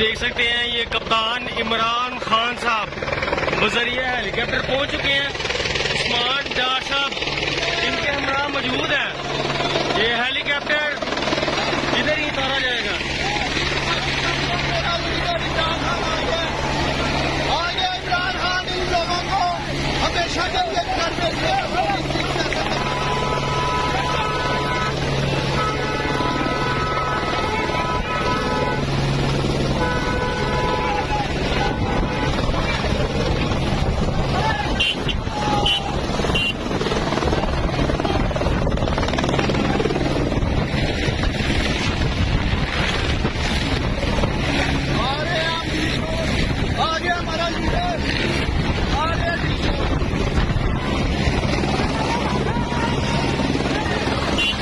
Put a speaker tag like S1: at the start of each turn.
S1: دیکھ سکتے ہیں یہ کپتان عمران خان صاحب۔ بذریعہ ہیلی کاپٹر پہنچ چکے ہیں۔ عثمان ڈار صاحب ان کے ہمراہ موجود ہیں۔ یہ ہیلی کاپٹر ادھر ہی اتارا جائے گا؟ عمران خان ان لوگوں کو ہمیشہ